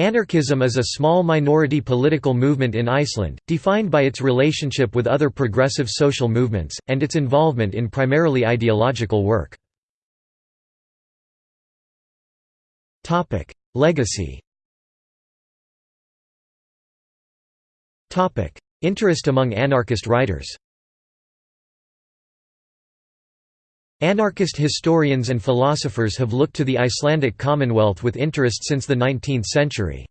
Anarchism is a small minority political movement in Iceland, defined by its relationship with other progressive social movements, and its involvement in primarily ideological work. Legacy Interest among anarchist writers Anarchist historians and philosophers have looked to the Icelandic Commonwealth with interest since the 19th century.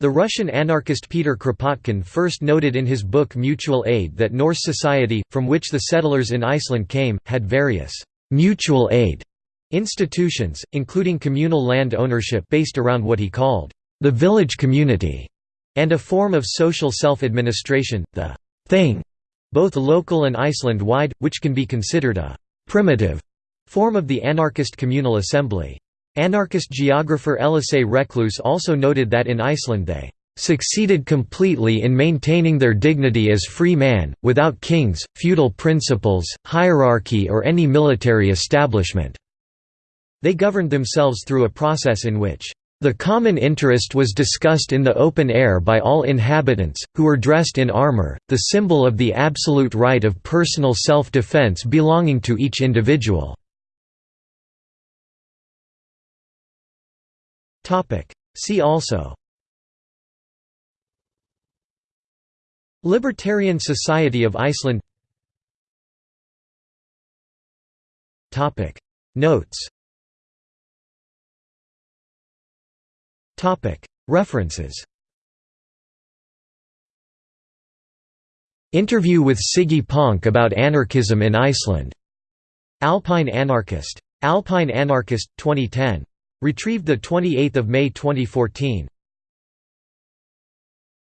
The Russian anarchist Peter Kropotkin first noted in his book Mutual Aid that Norse society, from which the settlers in Iceland came, had various «mutual aid» institutions, including communal land ownership based around what he called «the village community» and a form of social self-administration, the «thing», both local and Iceland-wide, which can be considered a primitive form of the anarchist communal assembly. Anarchist geographer Elisée Reclus also noted that in Iceland they succeeded completely in maintaining their dignity as free man, without kings, feudal principles, hierarchy or any military establishment. They governed themselves through a process in which the common interest was discussed in the open air by all inhabitants, who were dressed in armor, the symbol of the absolute right of personal self-defense belonging to each individual. See also. Libertarian Society of Iceland. Notes References Interview with Siggi Pönk about anarchism in Iceland. Alpine Anarchist. Alpine Anarchist, 2010. Retrieved 28 May 2014.